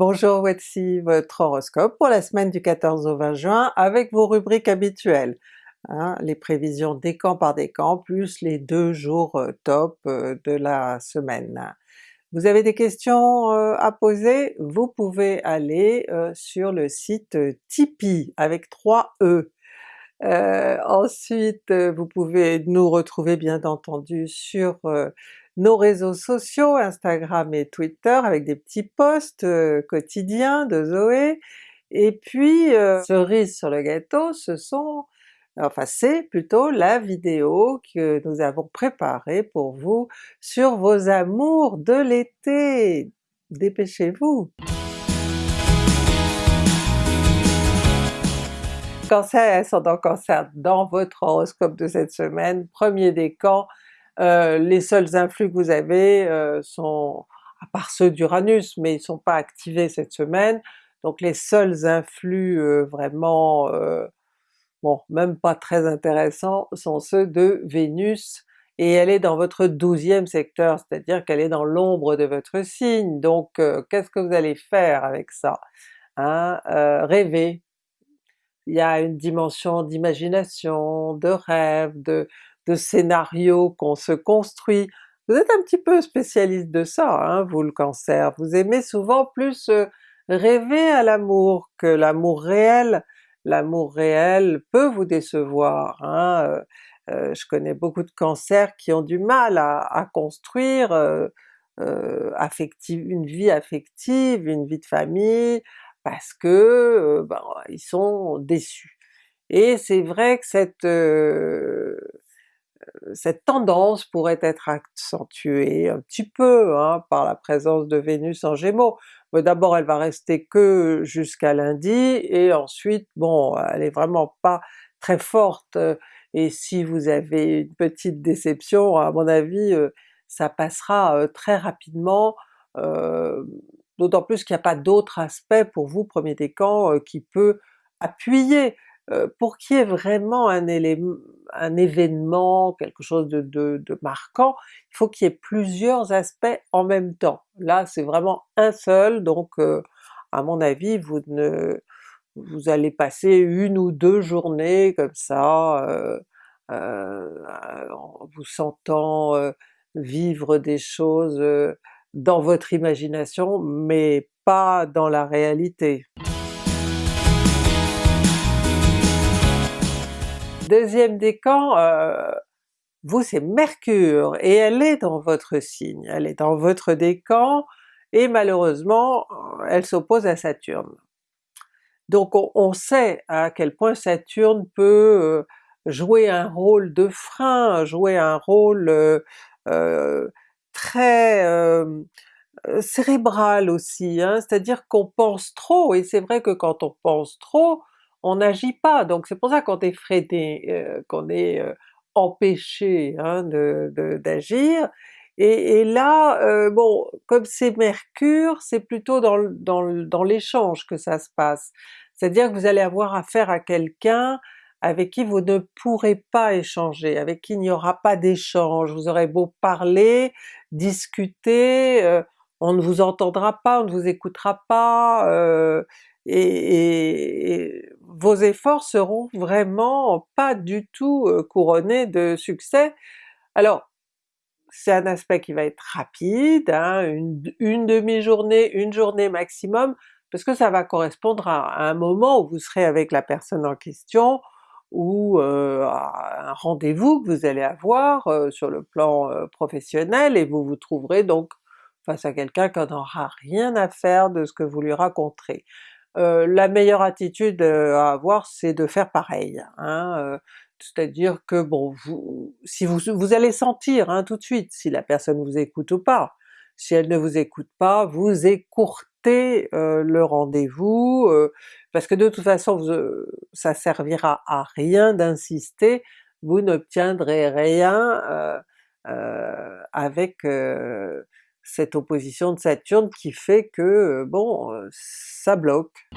Bonjour, voici votre horoscope pour la semaine du 14 au 20 juin avec vos rubriques habituelles. Hein, les prévisions décan par décan plus les deux jours euh, top euh, de la semaine. Vous avez des questions euh, à poser? Vous pouvez aller sur le site Tipeee avec 3 E. ensuite vous pouvez nous retrouver bien entendu sur nos réseaux sociaux, Instagram et Twitter avec des petits posts euh, quotidiens de Zoé, et puis euh, cerise sur le gâteau, ce sont enfin c'est plutôt la vidéo que nous avons préparée pour vous sur vos amours de l'été! Dépêchez-vous! Cancer, ascendant Cancer dans votre horoscope de cette semaine, premier décan, euh, les seuls influx que vous avez euh, sont, à part ceux d'Uranus, mais ils sont pas activés cette semaine, donc les seuls influx euh, vraiment, bon même pas très intéressants, sont ceux de Vénus, et elle est dans votre 12e secteur, c'est-à-dire qu'elle est dans l'ombre de votre signe, donc qu'est-ce que vous allez faire avec ça? Hein? rêver, il y a une dimension d'imagination, de rêve, de, de scénarios qu'on se construit. Vous êtes un petit peu spécialiste de ça, hein, vous le Cancer, vous aimez souvent plus euh, rêver à l'amour que l'amour réel. L'amour réel peut vous décevoir, hein, euh, euh, je connais beaucoup de cancers qui ont du mal à, construire une vie affective, une vie de famille, parce que ben, ils sont déçus. Et c'est vrai que cette cette tendance pourrait être accentuée un petit peu hein, par la présence de Vénus en Gémeaux. Mais d'abord elle va rester que jusqu'à lundi, et ensuite bon elle est vraiment pas très forte, et si vous avez une petite déception, à mon avis ça passera très rapidement, d'autant plus qu'il n'y a pas d'autre aspect pour vous premier décan qui peut appuyer euh, pour qu'il y ait vraiment un, événement, quelque chose de, marquant, il faut qu'il y ait plusieurs aspects en même temps. Là c'est vraiment un seul, donc euh, à mon avis vous ne vous allez passer une ou deux journées comme ça, euh, en vous sentant vivre des choses dans votre imagination, mais pas dans la réalité. Deuxième décan, euh, vous c'est Mercure, et elle est dans votre signe, elle est dans votre décan, et malheureusement elle s'oppose à Saturne. Donc on, sait à quel point Saturne peut euh, jouer un rôle de frein, jouer un rôle euh, très cérébral aussi, hein. c'est-à-dire qu'on pense trop, et c'est vrai que quand on pense trop, on n'agit pas, donc c'est pour ça qu'on est freiné, euh, qu'on est euh, empêché hein, d'agir, et, là, euh, bon, comme c'est Mercure, c'est plutôt dans, dans l'échange que ça se passe, c'est-à-dire que vous allez avoir affaire à quelqu'un avec qui vous ne pourrez pas échanger, avec qui il n'y aura pas d'échange, vous aurez beau parler, discuter, on ne vous entendra pas, on ne vous écoutera pas, et, vos efforts seront vraiment pas du tout couronnés de succès. Alors c'est un aspect qui va être rapide, hein, une, demi-journée, une journée maximum, parce que ça va correspondre à, un moment où vous serez avec la personne en question, ou à un rendez-vous que vous allez avoir sur le plan professionnel, et vous vous trouverez donc face à quelqu'un qui n'aura rien à faire de ce que vous lui raconterez. Euh, la meilleure attitude euh, à avoir c'est de faire pareil, hein, euh, c'est-à-dire que bon, vous, si vous, vous allez sentir hein, tout de suite si la personne vous écoute ou pas. Si elle ne vous écoute pas, vous écourtez le rendez-vous, parce que de toute façon ça servira à rien d'insister, vous n'obtiendrez rien avec cette opposition de Saturne qui fait que, euh, bon, euh, ça bloque.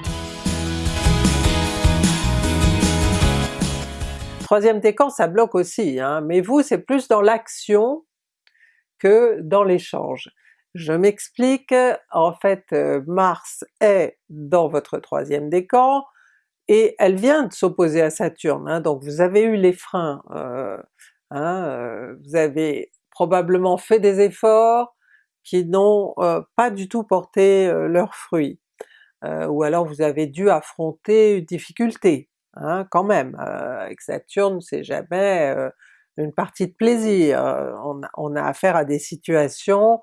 Troisième décan, ça bloque aussi, hein, mais vous c'est plus dans l'action que dans l'échange. Je m'explique, en fait Mars est dans votre troisième décan, et elle vient de s'opposer à Saturne, hein, donc vous avez eu les freins, euh, hein, euh, vous avez probablement fait des efforts qui n'ont euh, pas du tout porté leurs fruits, ou alors vous avez dû affronter une difficulté, hein, quand même. avec Saturne c'est jamais une partie de plaisir, on a, affaire à des situations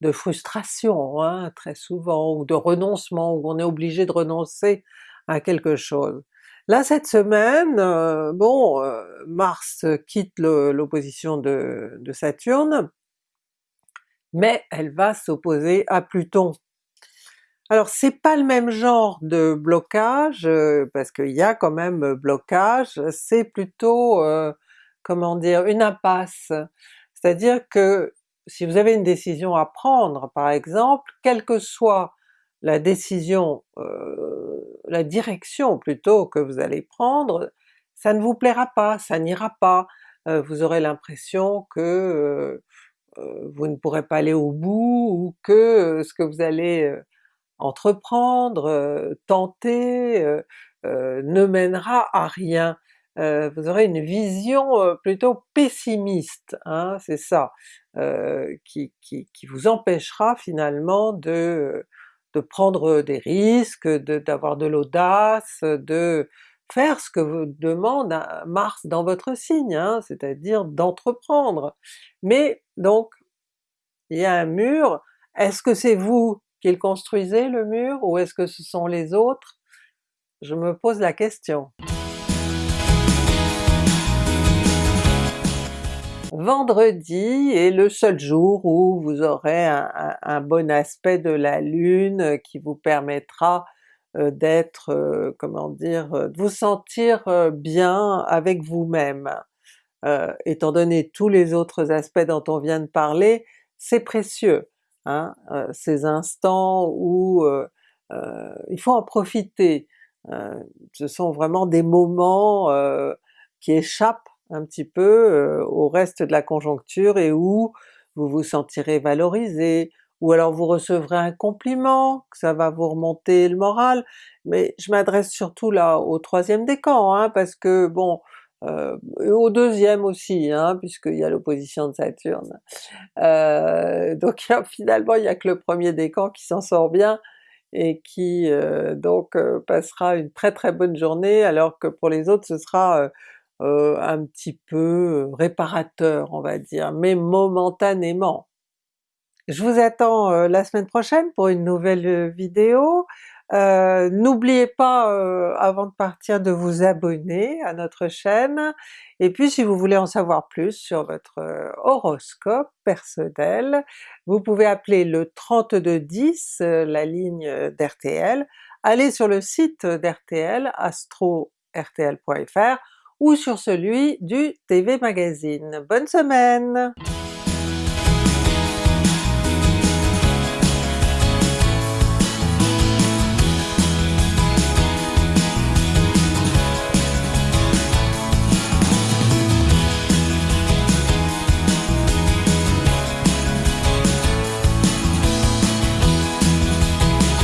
de frustration hein, très souvent, ou de renoncement, où on est obligé de renoncer à quelque chose. Là cette semaine, euh, bon, euh, Mars quitte l'opposition de, Saturne, mais elle va s'opposer à Pluton. Alors c'est pas le même genre de blocage, euh, parce qu'il y a quand même blocage, c'est plutôt, comment dire, une impasse. C'est-à-dire que si vous avez une décision à prendre par exemple, quelle que soit la décision, euh, la direction plutôt que vous allez prendre, ça ne vous plaira pas, ça n'ira pas, euh, vous aurez l'impression que euh, vous ne pourrez pas aller au bout, ou que ce que vous allez entreprendre, tenter, ne mènera à rien. vous aurez une vision plutôt pessimiste, hein, c'est ça, qui, qui, qui, vous empêchera finalement de de prendre des risques, d'avoir de, l'audace, de faire ce que vous demande Mars dans votre signe, hein, c'est-à-dire d'entreprendre. Mais donc, il y a un mur, est-ce que c'est vous qui le construisez le mur, ou est-ce que ce sont les autres? Je me pose la question. Vendredi est le seul jour où vous aurez un, bon aspect de la Lune qui vous permettra d'être, euh, comment dire, euh, de vous sentir bien avec vous-même. étant donné tous les autres aspects dont on vient de parler, c'est précieux, hein, ces instants où il faut en profiter. ce sont vraiment des moments qui échappent un petit peu euh, au reste de la conjoncture et où vous vous sentirez valorisé, ou alors vous recevrez un compliment, que ça va vous remonter le moral, mais je m'adresse surtout là au troisième décan, hein, parce que bon, euh, au deuxième aussi, hein, puisqu'il y a l'opposition de Saturne. Euh, donc finalement il n'y a que le premier décan qui s'en sort bien, et qui euh, donc passera une très très bonne journée, alors que pour les autres ce sera euh, un petit peu réparateur on va dire, mais momentanément. Je vous attends euh, la semaine prochaine pour une nouvelle euh, vidéo. N'oubliez pas avant de partir de vous abonner à notre chaîne, et puis si vous voulez en savoir plus sur votre horoscope personnel, vous pouvez appeler le 3210, la ligne d'RTL, allez sur le site d'RTL, astro-rtl.fr, ou sur celui du TV Magazine. Bonne semaine!